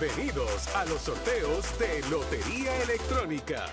Bienvenidos a los sorteos de Lotería Electrónica.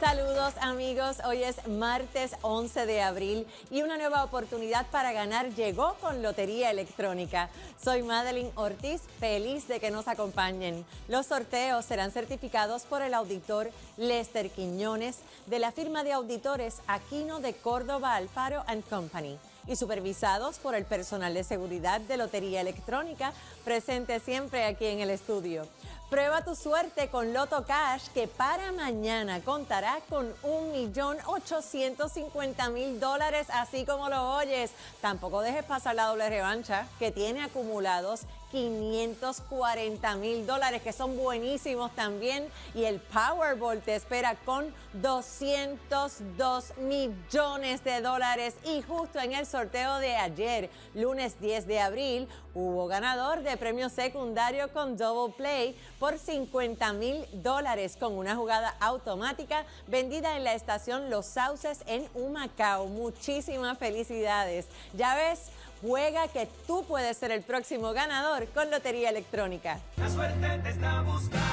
Saludos amigos, hoy es martes 11 de abril y una nueva oportunidad para ganar llegó con Lotería Electrónica. Soy Madeline Ortiz, feliz de que nos acompañen. Los sorteos serán certificados por el auditor Lester Quiñones de la firma de auditores Aquino de Córdoba Alfaro Company y supervisados por el personal de seguridad de Lotería Electrónica presente siempre aquí en el estudio. Prueba tu suerte con Loto Cash que para mañana contará con 1.850.000 dólares así como lo oyes. Tampoco dejes pasar la doble revancha que tiene acumulados 540 mil dólares, que son buenísimos también. Y el Powerball te espera con 202 millones de dólares. Y justo en el sorteo de ayer, lunes 10 de abril, hubo ganador de premio secundario con Double Play por 50 mil dólares con una jugada automática vendida en la estación Los Sauces en Humacao. Muchísimas felicidades. Ya ves, Juega que tú puedes ser el próximo ganador con Lotería Electrónica. La suerte te está buscando,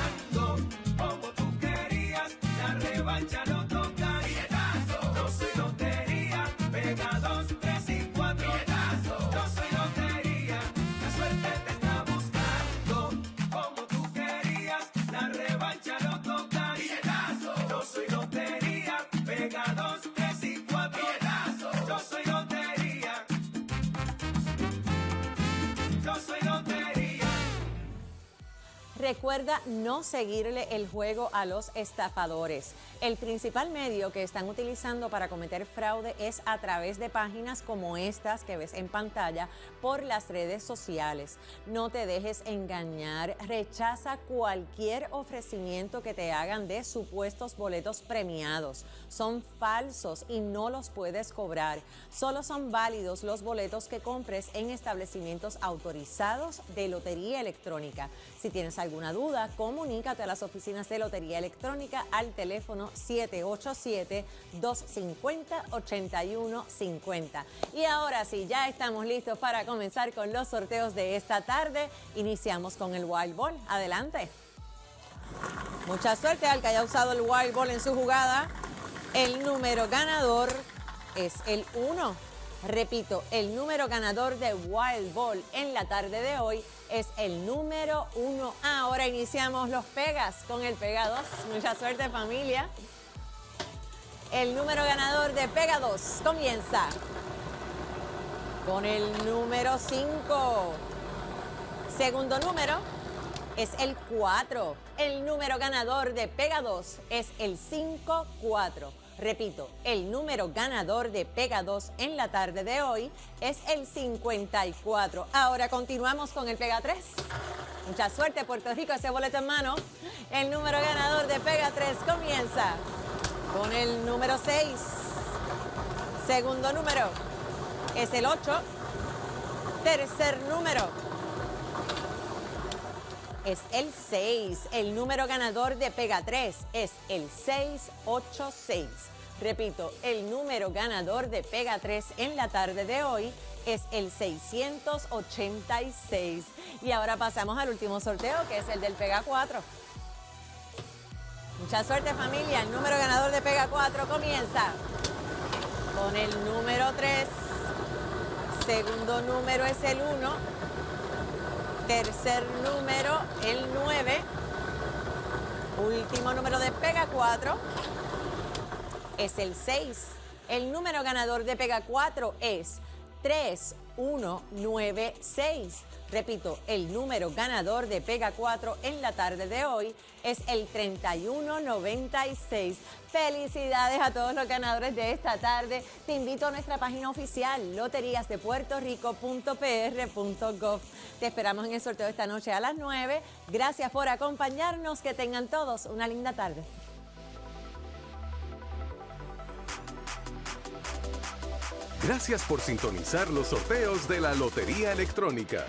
Recuerda no seguirle el juego a los estafadores. El principal medio que están utilizando para cometer fraude es a través de páginas como estas que ves en pantalla por las redes sociales. No te dejes engañar, rechaza cualquier ofrecimiento que te hagan de supuestos boletos premiados. Son falsos y no los puedes cobrar. Solo son válidos los boletos que compres en establecimientos autorizados de Lotería Electrónica. Si tienes alguna duda, comunícate a las oficinas de Lotería Electrónica al teléfono 787-250-8150. Y ahora sí, ya estamos listos para comenzar con los sorteos de esta tarde. Iniciamos con el Wild Ball. Adelante. Mucha suerte al que haya usado el Wild Ball en su jugada. El número ganador es el 1. Repito, el número ganador de Wild Ball en la tarde de hoy es el número 1. Ahora iniciamos los pegas con el pega 2. Mucha suerte familia. El número ganador de pega 2 comienza con el número 5. Segundo número es el 4. El número ganador de Pega 2 es el 5-4. Repito, el número ganador de Pega 2 en la tarde de hoy es el 54. Ahora continuamos con el Pega 3. Mucha suerte, Puerto Rico, ese boleto en mano. El número ganador de Pega 3 comienza con el número 6. Segundo número es el 8. Tercer número es el 6. El número ganador de Pega 3 es el 686. Repito, el número ganador de Pega 3 en la tarde de hoy es el 686. Y ahora pasamos al último sorteo, que es el del Pega 4. Mucha suerte familia, el número ganador de Pega 4 comienza con el número 3. Segundo número es el 1. Tercer número, el 9. Último número de Pega 4 es el 6. El número ganador de Pega 4 es 3196. Repito, el número ganador de Pega 4 en la tarde de hoy es el 3196. Felicidades a todos los ganadores de esta tarde. Te invito a nuestra página oficial loteriasdepuertorico.pr.gov. Te esperamos en el sorteo esta noche a las 9. Gracias por acompañarnos. Que tengan todos una linda tarde. Gracias por sintonizar los sorteos de la Lotería Electrónica.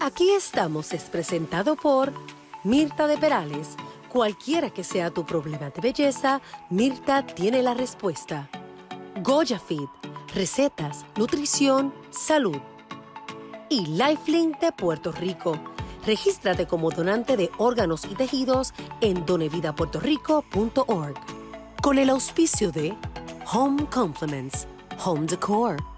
Aquí estamos es presentado por Mirta de Perales. Cualquiera que sea tu problema de belleza, Mirta tiene la respuesta. Goya Fit, recetas, nutrición, salud. Y Lifelink de Puerto Rico. Regístrate como donante de órganos y tejidos en donevidapuertorico.org. Con el auspicio de Home Compliments, Home Decor